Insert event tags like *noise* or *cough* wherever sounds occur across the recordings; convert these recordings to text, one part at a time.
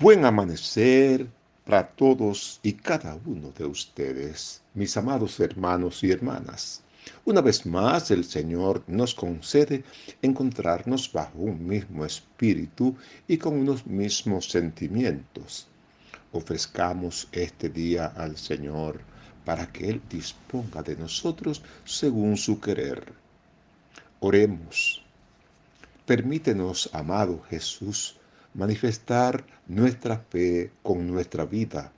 Buen amanecer para todos y cada uno de ustedes, mis amados hermanos y hermanas. Una vez más el Señor nos concede encontrarnos bajo un mismo espíritu y con unos mismos sentimientos. Ofrezcamos este día al Señor para que Él disponga de nosotros según su querer. Oremos. Permítenos, amado Jesús, manifestar nuestra fe con nuestra vida,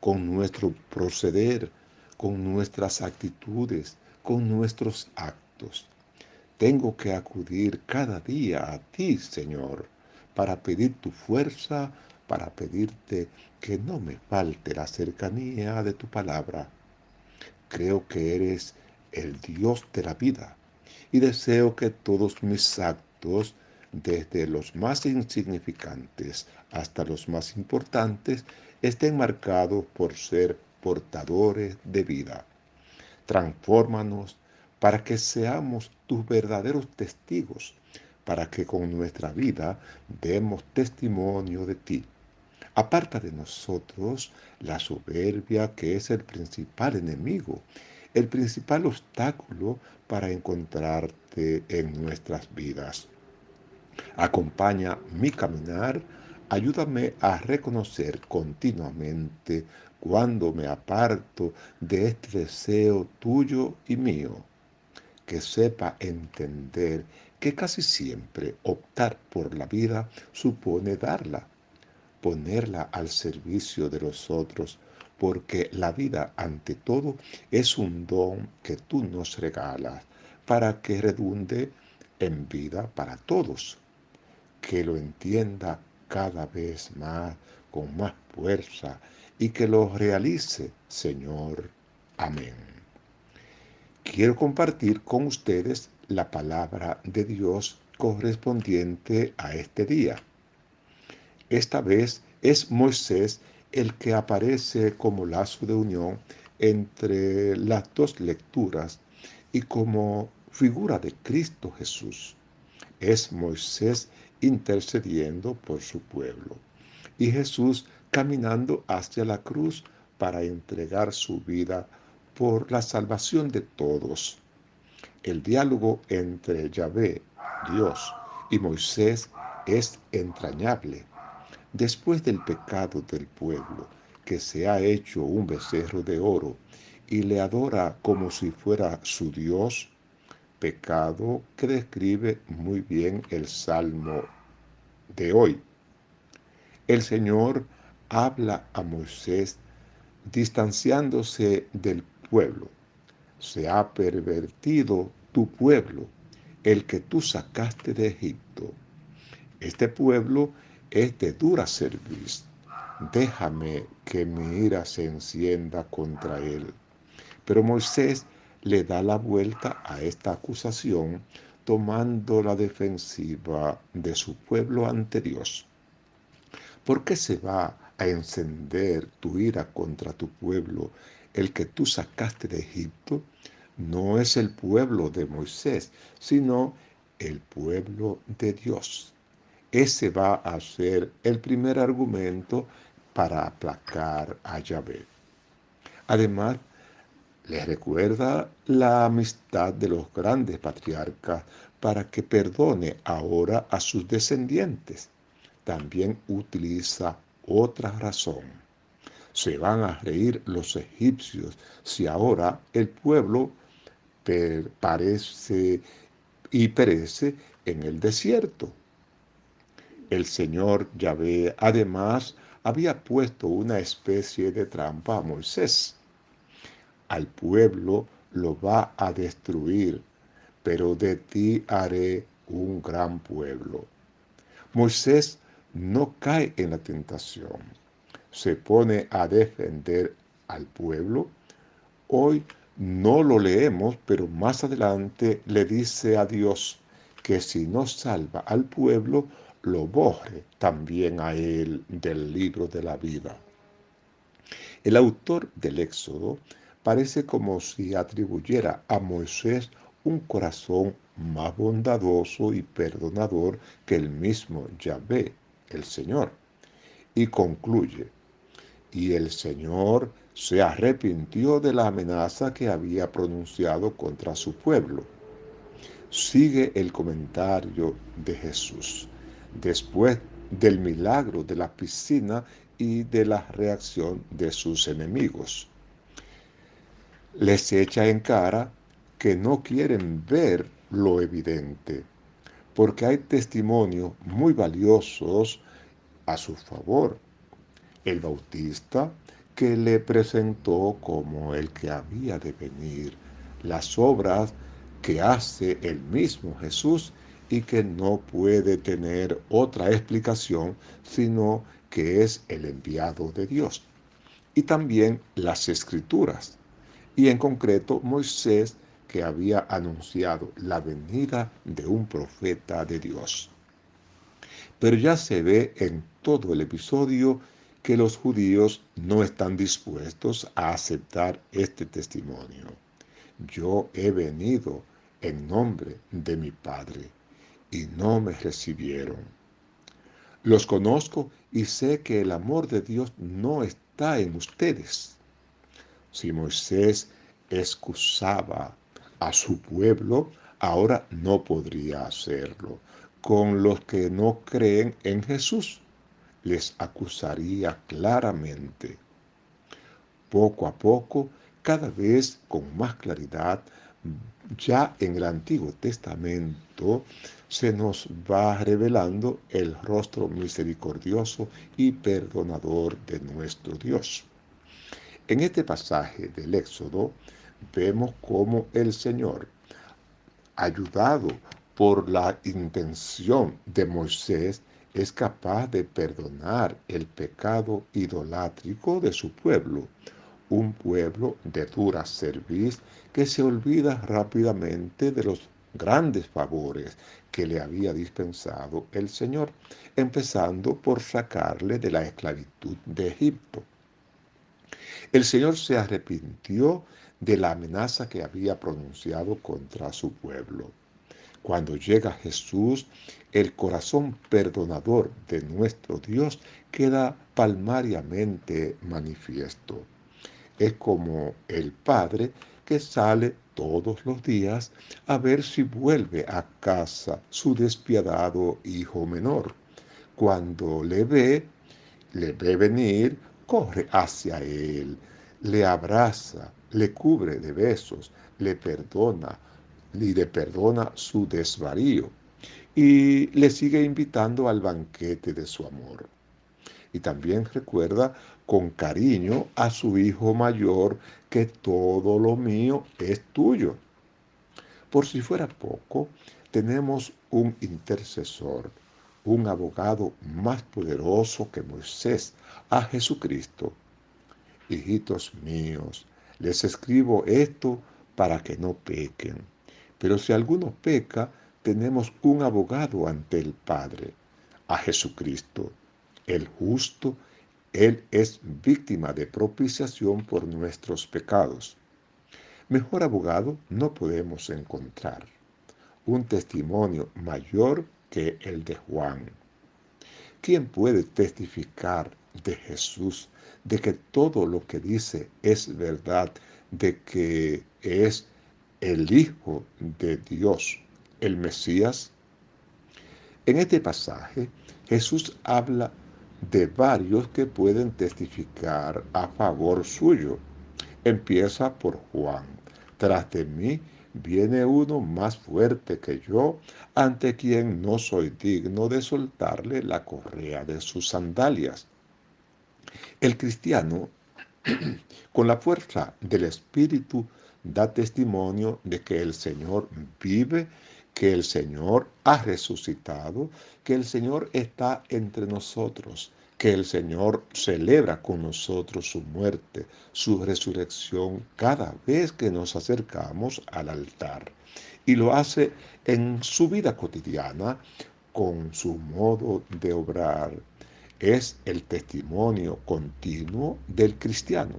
con nuestro proceder, con nuestras actitudes, con nuestros actos. Tengo que acudir cada día a ti, Señor, para pedir tu fuerza, para pedirte que no me falte la cercanía de tu palabra. Creo que eres el Dios de la vida y deseo que todos mis actos desde los más insignificantes hasta los más importantes, estén marcados por ser portadores de vida. Transfórmanos para que seamos tus verdaderos testigos, para que con nuestra vida demos testimonio de ti. Aparta de nosotros la soberbia que es el principal enemigo, el principal obstáculo para encontrarte en nuestras vidas. Acompaña mi caminar, ayúdame a reconocer continuamente cuando me aparto de este deseo tuyo y mío. Que sepa entender que casi siempre optar por la vida supone darla, ponerla al servicio de los otros, porque la vida ante todo es un don que tú nos regalas para que redunde en vida para todos que lo entienda cada vez más, con más fuerza, y que lo realice, Señor. Amén. Quiero compartir con ustedes la palabra de Dios correspondiente a este día. Esta vez es Moisés el que aparece como lazo de unión entre las dos lecturas y como figura de Cristo Jesús. Es Moisés intercediendo por su pueblo. Y Jesús caminando hacia la cruz para entregar su vida por la salvación de todos. El diálogo entre Yahvé, Dios, y Moisés es entrañable. Después del pecado del pueblo, que se ha hecho un becerro de oro y le adora como si fuera su Dios, pecado que describe muy bien el Salmo de hoy. El Señor habla a Moisés distanciándose del pueblo. Se ha pervertido tu pueblo, el que tú sacaste de Egipto. Este pueblo es de dura cerviz. Déjame que mi ira se encienda contra él. Pero Moisés le da la vuelta a esta acusación tomando la defensiva de su pueblo ante Dios. ¿Por qué se va a encender tu ira contra tu pueblo, el que tú sacaste de Egipto? No es el pueblo de Moisés, sino el pueblo de Dios. Ese va a ser el primer argumento para aplacar a Yahvé. Además, les recuerda la amistad de los grandes patriarcas para que perdone ahora a sus descendientes. También utiliza otra razón. Se van a reír los egipcios si ahora el pueblo parece y perece en el desierto. El Señor Yahvé además había puesto una especie de trampa a Moisés al pueblo lo va a destruir, pero de ti haré un gran pueblo. Moisés no cae en la tentación, se pone a defender al pueblo. Hoy no lo leemos, pero más adelante le dice a Dios que si no salva al pueblo, lo borre también a él del libro de la vida. El autor del Éxodo parece como si atribuyera a Moisés un corazón más bondadoso y perdonador que el mismo Yahvé, el Señor. y concluye, y el Señor se arrepintió de la amenaza que había pronunciado contra su pueblo. Sigue el comentario de Jesús después del milagro de la piscina y de la reacción de sus enemigos. Les echa en cara que no quieren ver lo evidente, porque hay testimonios muy valiosos a su favor. El Bautista, que le presentó como el que había de venir, las obras que hace el mismo Jesús y que no puede tener otra explicación sino que es el enviado de Dios. Y también las escrituras, y en concreto Moisés que había anunciado la venida de un profeta de Dios. Pero ya se ve en todo el episodio que los judíos no están dispuestos a aceptar este testimonio. Yo he venido en nombre de mi Padre y no me recibieron. Los conozco y sé que el amor de Dios no está en ustedes. Si Moisés excusaba a su pueblo, ahora no podría hacerlo. Con los que no creen en Jesús, les acusaría claramente. Poco a poco, cada vez con más claridad, ya en el Antiguo Testamento se nos va revelando el rostro misericordioso y perdonador de nuestro Dios. En este pasaje del Éxodo vemos cómo el Señor, ayudado por la intención de Moisés, es capaz de perdonar el pecado idolátrico de su pueblo, un pueblo de dura cerviz que se olvida rápidamente de los grandes favores que le había dispensado el Señor, empezando por sacarle de la esclavitud de Egipto. El Señor se arrepintió de la amenaza que había pronunciado contra su pueblo. Cuando llega Jesús, el corazón perdonador de nuestro Dios queda palmariamente manifiesto. Es como el Padre que sale todos los días a ver si vuelve a casa su despiadado hijo menor. Cuando le ve, le ve venir, corre hacia él, le abraza, le cubre de besos, le perdona le perdona su desvarío y le sigue invitando al banquete de su amor. Y también recuerda con cariño a su hijo mayor que todo lo mío es tuyo. Por si fuera poco, tenemos un intercesor, un abogado más poderoso que Moisés, a Jesucristo. Hijitos míos, les escribo esto para que no pequen. Pero si alguno peca, tenemos un abogado ante el Padre, a Jesucristo, el justo. Él es víctima de propiciación por nuestros pecados. Mejor abogado no podemos encontrar. Un testimonio mayor que el de Juan. ¿Quién puede testificar de Jesús de que todo lo que dice es verdad, de que es el Hijo de Dios, el Mesías. En este pasaje, Jesús habla de varios que pueden testificar a favor suyo. Empieza por Juan. Tras de mí viene uno más fuerte que yo, ante quien no soy digno de soltarle la correa de sus sandalias. El cristiano, *clears throat* con la fuerza del Espíritu, da testimonio de que el Señor vive, que el Señor ha resucitado, que el Señor está entre nosotros, que el Señor celebra con nosotros su muerte, su resurrección cada vez que nos acercamos al altar. Y lo hace en su vida cotidiana, con su modo de obrar, es el testimonio continuo del cristiano.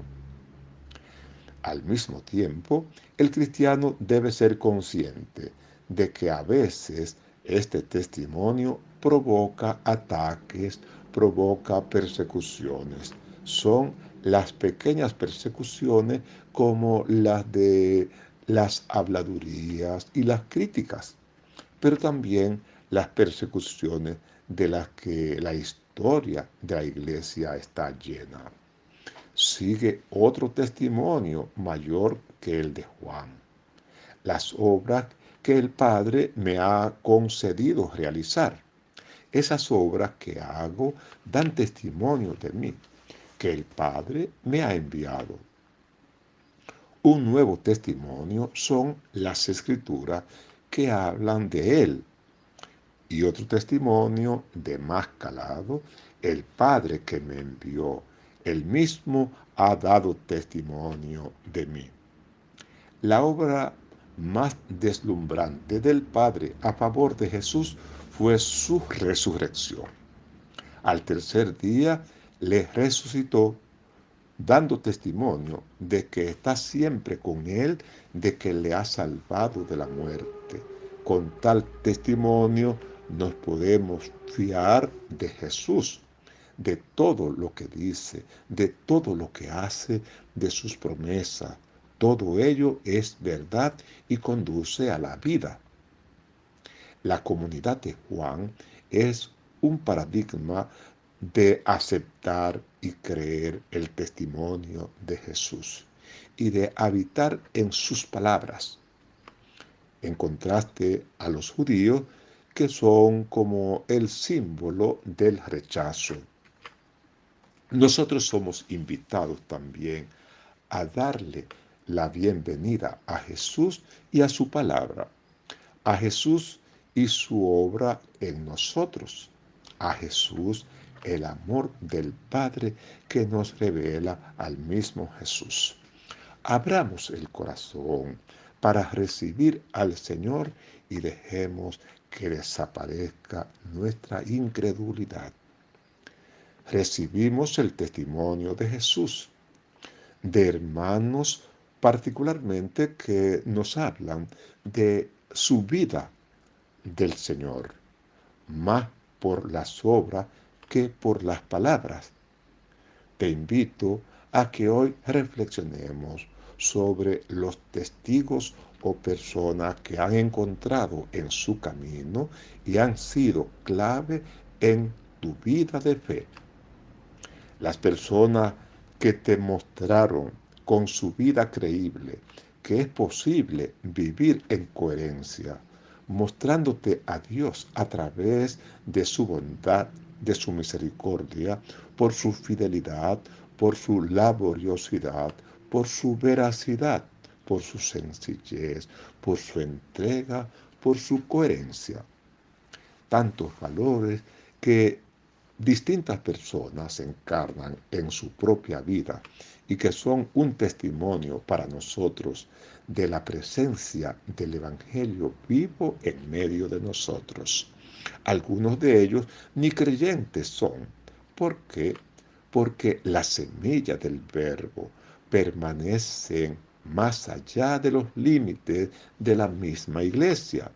Al mismo tiempo, el cristiano debe ser consciente de que a veces Este testimonio provoca ataques, provoca persecuciones. Son las pequeñas persecuciones como las de las habladurías y las críticas, pero también las persecuciones de las que la historia de la iglesia está llena. Sigue otro testimonio mayor que el de Juan. Las obras que el Padre me ha concedido realizar. Esas obras que hago dan testimonio de mí, que el Padre me ha enviado. Un nuevo testimonio son las escrituras que hablan de Él. Y otro testimonio de más calado, el Padre que me envió, él mismo ha dado testimonio de mí. La obra más deslumbrante del Padre a favor de Jesús fue su resurrección. Al tercer día le resucitó dando testimonio de que está siempre con Él, de que le ha salvado de la muerte. Con tal testimonio nos podemos fiar de Jesús, de todo lo que dice, de todo lo que hace, de sus promesas. Todo ello es verdad y conduce a la vida. La comunidad de Juan es un paradigma de aceptar y creer el testimonio de Jesús y de habitar en sus palabras, en contraste a los judíos que son como el símbolo del rechazo. Nosotros somos invitados también a darle la bienvenida a Jesús y a su palabra, a Jesús y su obra en nosotros, a Jesús el amor del Padre que nos revela al mismo Jesús. Abramos el corazón para recibir al Señor y dejemos que desaparezca nuestra incredulidad. Recibimos el testimonio de Jesús, de hermanos particularmente que nos hablan de su vida del Señor, más por las obras que por las palabras. Te invito a que hoy reflexionemos sobre los testigos o personas que han encontrado en su camino y han sido clave en tu vida de fe. Las personas que te mostraron con su vida creíble que es posible vivir en coherencia, mostrándote a Dios a través de su bondad de su misericordia, por su fidelidad, por su laboriosidad, por su veracidad, por su sencillez, por su entrega, por su coherencia. Tantos valores que distintas personas encarnan en su propia vida y que son un testimonio para nosotros de la presencia del Evangelio vivo en medio de nosotros. Algunos de ellos ni creyentes son. ¿Por qué? Porque la semilla del verbo permanece más allá de los límites de la misma iglesia.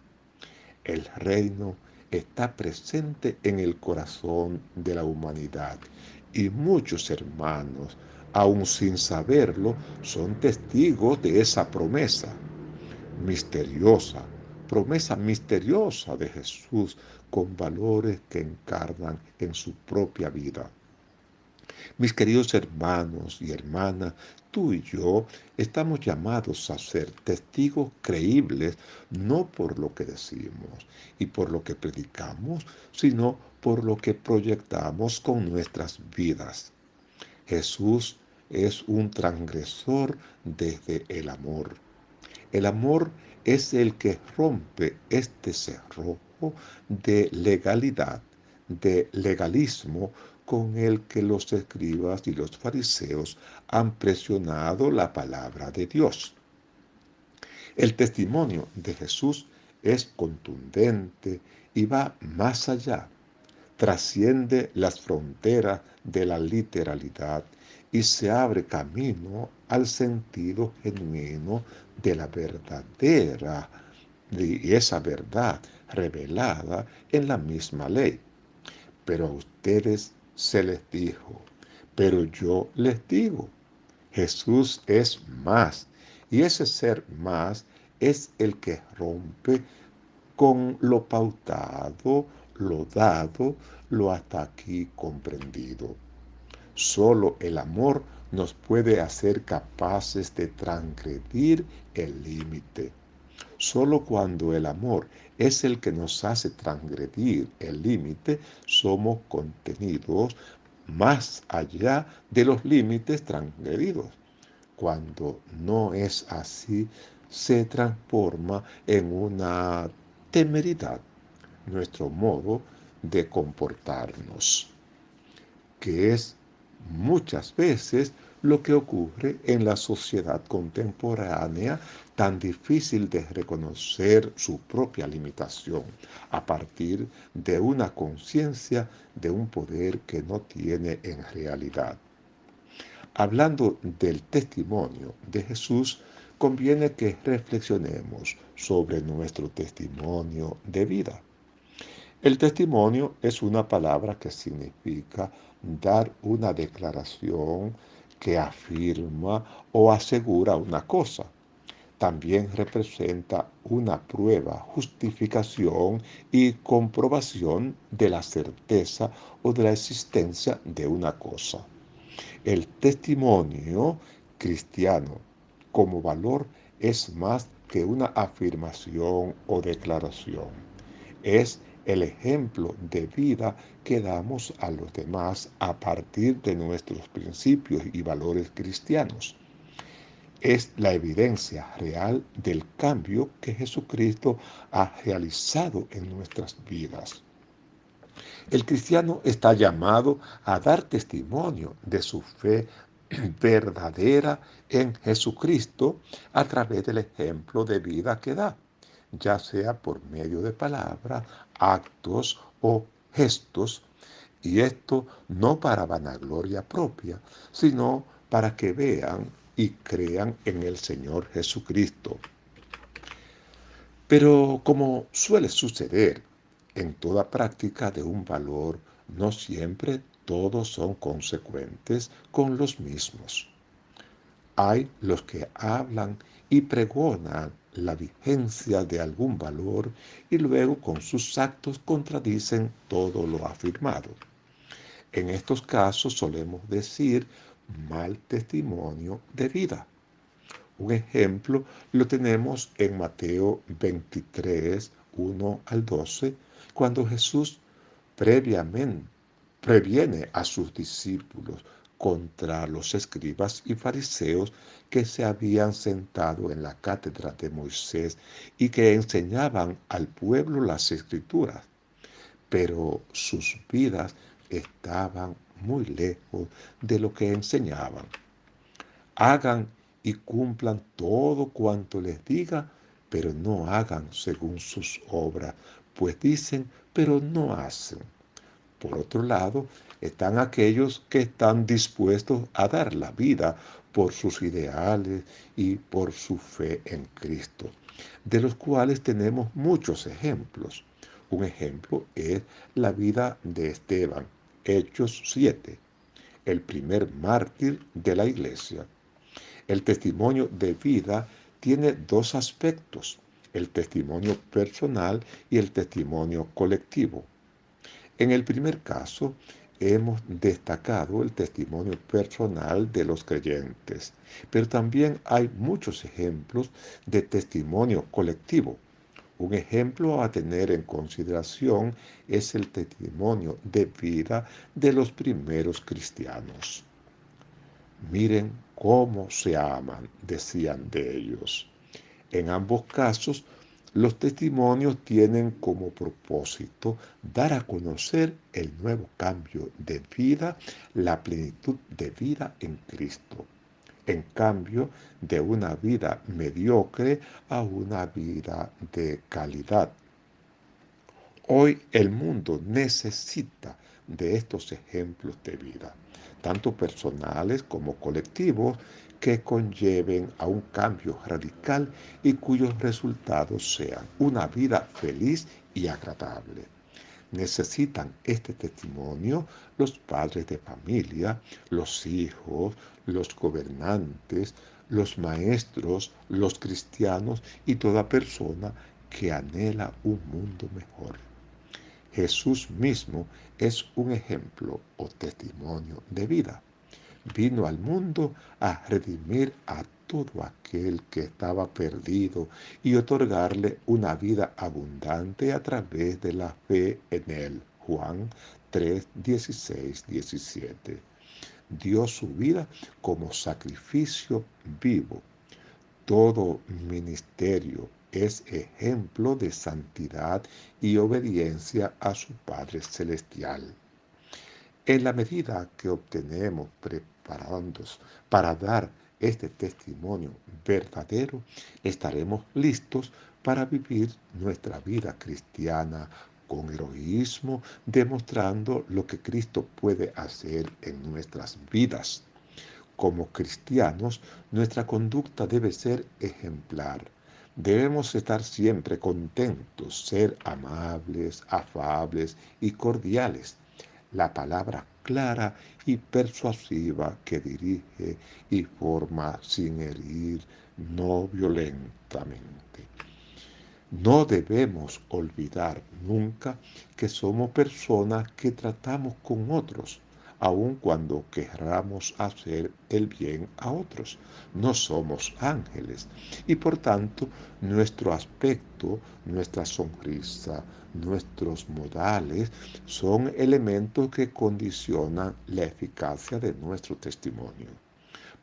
El reino está presente en el corazón de la humanidad y muchos hermanos, aun sin saberlo, son testigos de esa promesa misteriosa, promesa misteriosa de Jesús con valores que encarnan en su propia vida. Mis queridos hermanos y hermanas, tú y yo estamos llamados a ser testigos creíbles no por lo que decimos y por lo que predicamos, sino por lo que proyectamos con nuestras vidas. Jesús es un transgresor desde el amor. El amor es el que rompe este cerrojo de legalidad, de legalismo con el que los escribas y los fariseos han presionado la palabra de Dios. El testimonio de Jesús es contundente y va más allá, trasciende las fronteras de la literalidad y se abre camino al sentido genuino de la verdadera y esa verdad revelada en la misma ley. Pero a ustedes se les dijo, pero yo les digo, Jesús es más, y ese ser más es el que rompe con lo pautado, lo dado, lo hasta aquí comprendido. Solo el amor nos puede hacer capaces de transgredir el límite. Solo cuando el amor es el que nos hace transgredir el límite, somos contenidos más allá de los límites transgredidos. Cuando no es así, se transforma en una temeridad nuestro modo de comportarnos, que es muchas veces lo que ocurre en la sociedad contemporánea tan difícil de reconocer su propia limitación a partir de una conciencia de un poder que no tiene en realidad. Hablando del testimonio de Jesús, conviene que reflexionemos sobre nuestro testimonio de vida. El testimonio es una palabra que significa dar una declaración que afirma o asegura una cosa. También representa una prueba, justificación y comprobación de la certeza o de la existencia de una cosa. El testimonio cristiano como valor es más que una afirmación o declaración. Es el ejemplo de vida que damos a los demás a partir de nuestros principios y valores cristianos. Es la evidencia real del cambio que Jesucristo ha realizado en nuestras vidas. El cristiano está llamado a dar testimonio de su fe *clears throat* verdadera en Jesucristo a través del ejemplo de vida que da ya sea por medio de palabras, actos o gestos, y esto no para vanagloria propia, sino para que vean y crean en el Señor Jesucristo. Pero como suele suceder en toda práctica de un valor, no siempre todos son consecuentes con los mismos. Hay los que hablan y pregonan la vigencia de algún valor y luego con sus actos contradicen todo lo afirmado. En estos casos solemos decir mal testimonio de vida. Un ejemplo lo tenemos en Mateo 23, 1 al 12, cuando Jesús previamente previene a sus discípulos contra los escribas y fariseos que se habían sentado en la cátedra de Moisés y que enseñaban al pueblo las escrituras, pero sus vidas estaban muy lejos de lo que enseñaban. Hagan y cumplan todo cuanto les diga, pero no hagan según sus obras, pues dicen, pero no hacen. Por otro lado, están aquellos que están dispuestos a dar la vida por sus ideales y por su fe en Cristo, de los cuales tenemos muchos ejemplos. Un ejemplo es la vida de Esteban, Hechos 7, el primer mártir de la iglesia. El testimonio de vida tiene dos aspectos, el testimonio personal y el testimonio colectivo. En el primer caso, hemos destacado el testimonio personal de los creyentes, pero también hay muchos ejemplos de testimonio colectivo. Un ejemplo a tener en consideración es el testimonio de vida de los primeros cristianos. Miren cómo se aman, decían de ellos. En ambos casos, los testimonios tienen como propósito dar a conocer el nuevo cambio de vida, la plenitud de vida en Cristo. En cambio de una vida mediocre a una vida de calidad. Hoy el mundo necesita de estos ejemplos de vida, tanto personales como colectivos, que conlleven a un cambio radical y cuyos resultados sean una vida feliz y agradable. Necesitan este testimonio los padres de familia, los hijos, los gobernantes, los maestros, los cristianos y toda persona que anhela un mundo mejor. Jesús mismo es un ejemplo o testimonio de vida. Vino al mundo a redimir a todo aquel que estaba perdido y otorgarle una vida abundante a través de la fe en él. Juan 3, 16, 17. Dio su vida como sacrificio vivo. Todo ministerio es ejemplo de santidad y obediencia a su Padre Celestial. En la medida que obtenemos preparándonos para dar este testimonio verdadero, estaremos listos para vivir nuestra vida cristiana con heroísmo, demostrando lo que Cristo puede hacer en nuestras vidas. Como cristianos, nuestra conducta debe ser ejemplar. Debemos estar siempre contentos, ser amables, afables y cordiales. La palabra clara y persuasiva que dirige y forma sin herir, no violentamente. No debemos olvidar nunca que somos personas que tratamos con otros aun cuando querramos hacer el bien a otros. No somos ángeles y por tanto nuestro aspecto, nuestra sonrisa, nuestros modales son elementos que condicionan la eficacia de nuestro testimonio.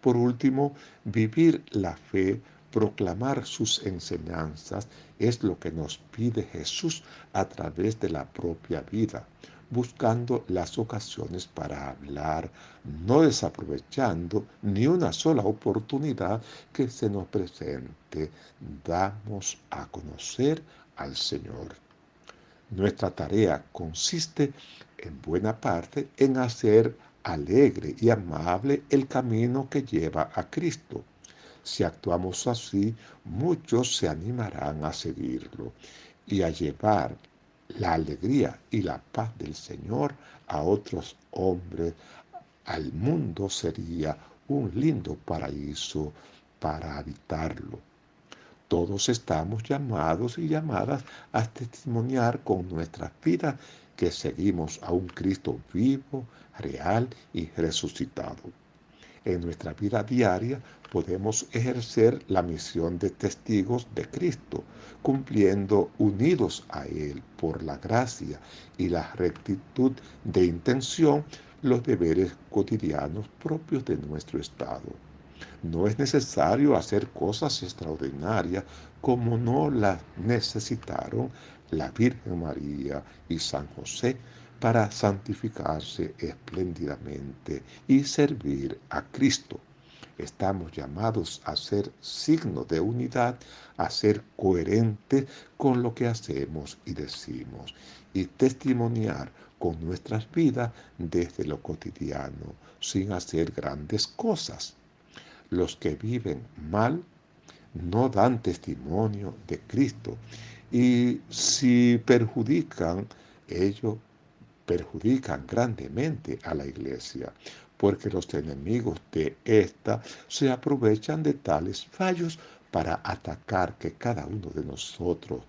Por último, vivir la fe proclamar sus enseñanzas es lo que nos pide Jesús a través de la propia vida buscando las ocasiones para hablar, no desaprovechando ni una sola oportunidad que se nos presente. Damos a conocer al Señor. Nuestra tarea consiste en buena parte en hacer alegre y amable el camino que lleva a Cristo. Si actuamos así, muchos se animarán a seguirlo y a llevar la alegría y la paz del Señor a otros hombres, al mundo sería un lindo paraíso para habitarlo. Todos estamos llamados y llamadas a testimoniar con nuestras vidas que seguimos a un Cristo vivo, real y resucitado. En nuestra vida diaria podemos ejercer la misión de testigos de Cristo, cumpliendo unidos a Él por la gracia y la rectitud de intención los deberes cotidianos propios de nuestro estado. No es necesario hacer cosas extraordinarias como no las necesitaron la Virgen María y San José para santificarse espléndidamente y servir a Cristo. Estamos llamados a ser signo de unidad, a ser coherentes con lo que hacemos y decimos y testimoniar con nuestras vidas desde lo cotidiano, sin hacer grandes cosas. Los que viven mal no dan testimonio de Cristo y si perjudican, ellos perjudican grandemente a la iglesia porque los enemigos de ésta se aprovechan de tales fallos para atacar que cada uno de nosotros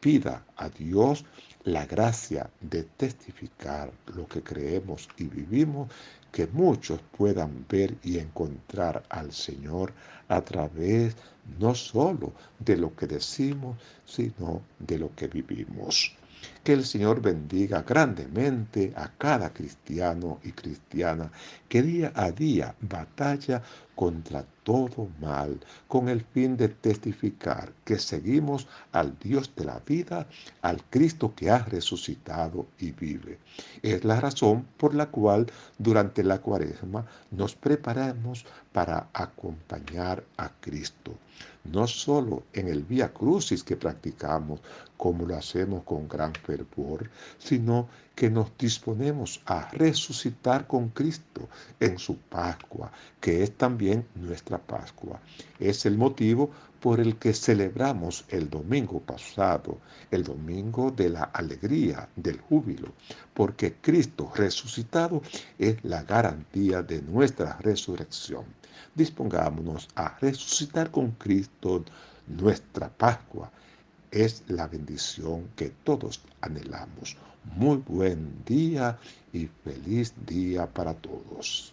pida a Dios la gracia de testificar lo que creemos y vivimos, que muchos puedan ver y encontrar al Señor a través no solo de lo que decimos, sino de lo que vivimos. Que el Señor bendiga grandemente a cada cristiano y cristiana que día a día batalla contra todo mal, con el fin de testificar que seguimos al Dios de la vida, al Cristo que ha resucitado y vive. Es la razón por la cual durante la cuaresma nos preparamos para acompañar a Cristo, no solo en el Vía Crucis que practicamos, como lo hacemos con gran sino que nos disponemos a resucitar con Cristo en su Pascua, que es también nuestra Pascua. Es el motivo por el que celebramos el domingo pasado, el domingo de la alegría, del júbilo, porque Cristo resucitado es la garantía de nuestra resurrección. Dispongámonos a resucitar con Cristo nuestra Pascua. Es la bendición que todos anhelamos. Muy buen día y feliz día para todos.